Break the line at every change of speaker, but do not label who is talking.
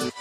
うん。